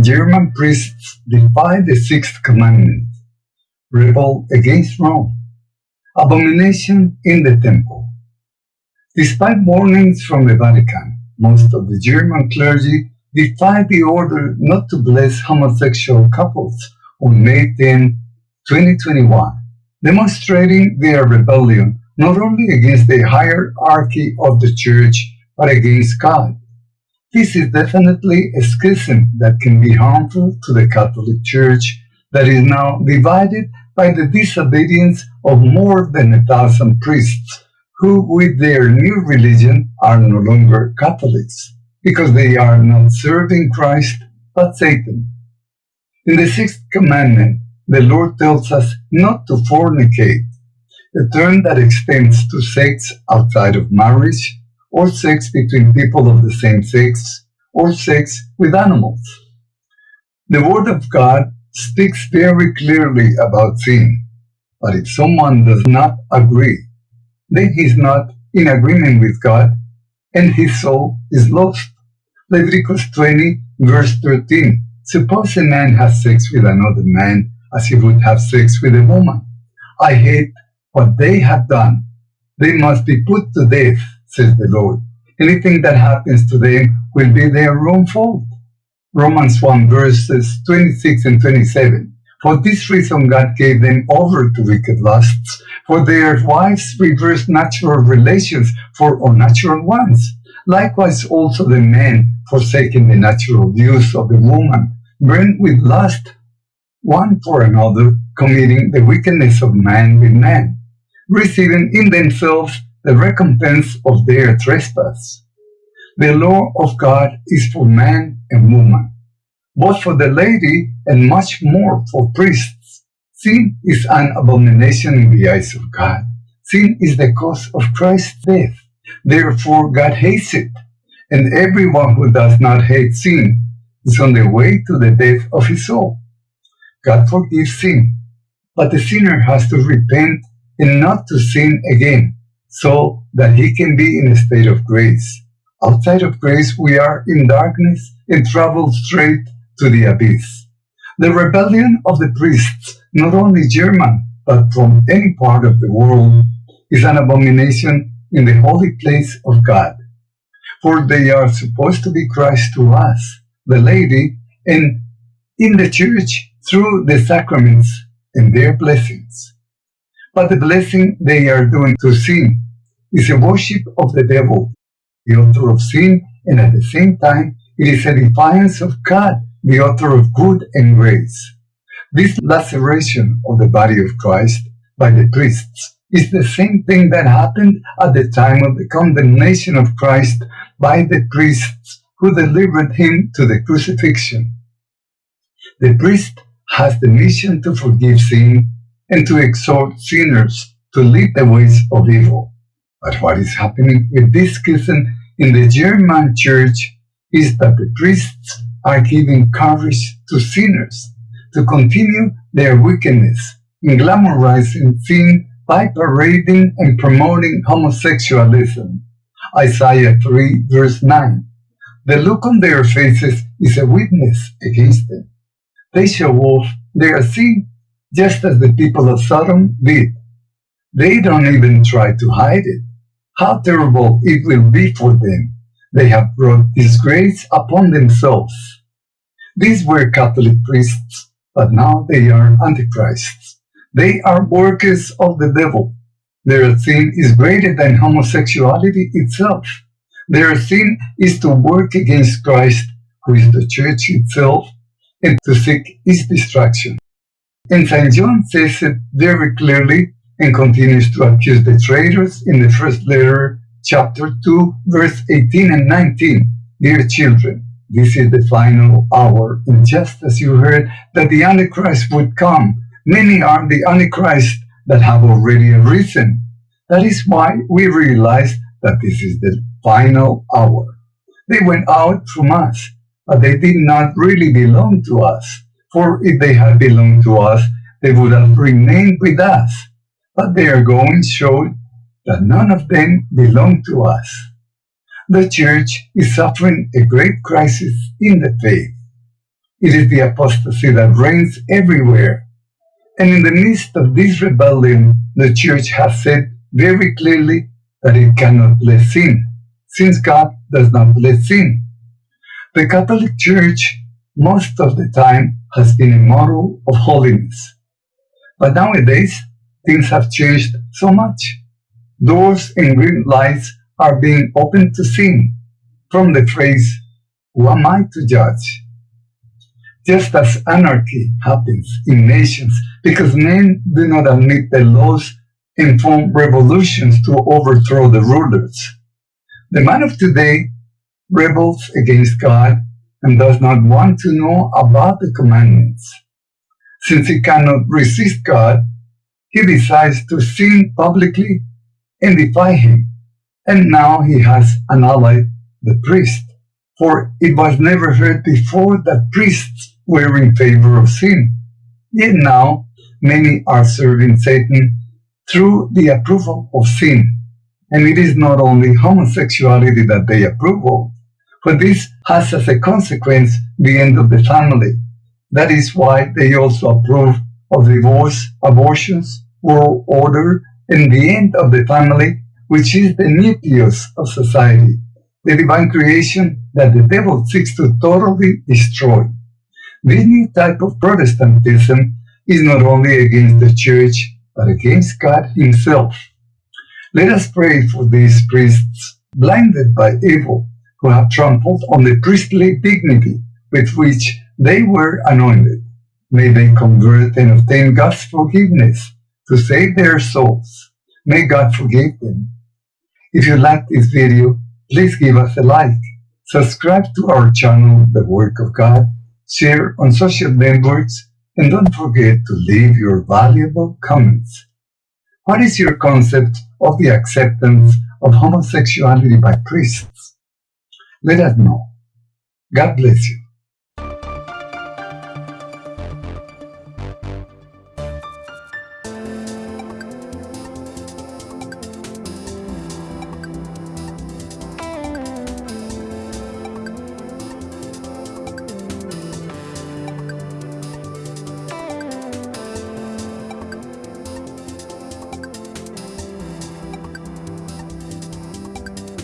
German priests defy the sixth commandment, rebel against Rome, abomination in the temple. Despite warnings from the Vatican, most of the German clergy defied the order not to bless homosexual couples on May 10, 2021, demonstrating their rebellion not only against the hierarchy of the church, but against God. This is definitely a schism that can be harmful to the Catholic Church that is now divided by the disobedience of more than a thousand priests who with their new religion are no longer Catholics because they are not serving Christ but Satan. In the sixth commandment, the Lord tells us not to fornicate, a term that extends to sex outside of marriage or sex between people of the same sex or sex with animals. The Word of God speaks very clearly about sin, but if someone does not agree, then he is not in agreement with God and his soul is lost. Leviticus 20 verse 13 Suppose a man has sex with another man as he would have sex with a woman. I hate what they have done. They must be put to death, says the Lord. Anything that happens to them will be their own fault. Romans 1 verses 26 and 27. For this reason God gave them over to wicked lusts, for their wives reversed natural relations for unnatural ones. Likewise also the men, forsaking the natural use of the woman, burned with lust one for another, committing the wickedness of man with man, receiving in themselves the recompense of their trespass. The law of God is for man and woman, both for the laity and much more for priests. Sin is an abomination in the eyes of God. Sin is the cause of Christ's death. Therefore, God hates it. And everyone who does not hate sin is on the way to the death of his soul. God forgives sin, but the sinner has to repent and not to sin again, so that he can be in a state of grace. Outside of grace, we are in darkness and travel straight to the abyss. The rebellion of the priests, not only German, but from any part of the world, is an abomination in the holy place of God. For they are supposed to be Christ to us, the laity, and in the church through the sacraments and their blessings. But the blessing they are doing to sin is a worship of the devil, the author of sin, and at the same time, it is a defiance of God, the author of good and grace. This laceration of the body of Christ by the priests is the same thing that happened at the time of the condemnation of Christ by the priests who delivered him to the crucifixion. The priest has the mission to forgive sin and to exhort sinners to leave the ways of evil. But what is happening with this schism in the German church is that the priests are giving courage to sinners to continue their wickedness in glamorizing sin by parading and promoting homosexualism. Isaiah 3 verse 9. The look on their faces is a witness against them. They show off their sin just as the people of Sodom did. They don't even try to hide it. How terrible it will be for them. They have brought disgrace upon themselves. These were Catholic priests, but now they are antichrists. They are workers of the devil. Their sin is greater than homosexuality itself. Their sin is to work against Christ, who is the church itself, and to seek its destruction. And St. John says it very clearly and continues to accuse the traitors in the first letter, chapter 2, verse 18 and 19. Dear children, this is the final hour, and just as you heard that the Antichrist would come, many are the Antichrist that have already arisen. That is why we realize that this is the final hour. They went out from us, but they did not really belong to us. For if they had belonged to us, they would have remained with us. But their going showed that none of them belong to us. The church is suffering a great crisis in the faith. it is the apostasy that reigns everywhere. And in the midst of this rebellion, the church has said very clearly that it cannot bless sin, since God does not bless sin. The Catholic Church, most of the time, has been a model of holiness. But nowadays, things have changed so much. Doors and green lights are being opened to sin from the phrase, Who am I to judge? Just as anarchy happens in nations because men do not admit the laws and form revolutions to overthrow the rulers. The man of today rebels against God and does not want to know about the commandments. Since he cannot resist God, he decides to sin publicly and defy him. And now he has an ally, the priest. For it was never heard before that priests were in favor of sin. Yet now many are serving Satan through the approval of sin. And it is not only homosexuality that they approve of, but this has as a consequence the end of the family. That is why they also approve of divorce, abortions, world order, and the end of the family, which is the nucleus of society, the divine creation that the devil seeks to totally destroy. This new type of Protestantism is not only against the church, but against God himself. Let us pray for these priests, blinded by evil, who have trampled on the priestly dignity with which they were anointed. May they convert and obtain God's forgiveness to save their souls. May God forgive them. If you like this video, please give us a like, subscribe to our channel, The Work of God, share on social networks, and don't forget to leave your valuable comments. What is your concept of the acceptance of homosexuality by priests? Let us know. God bless you.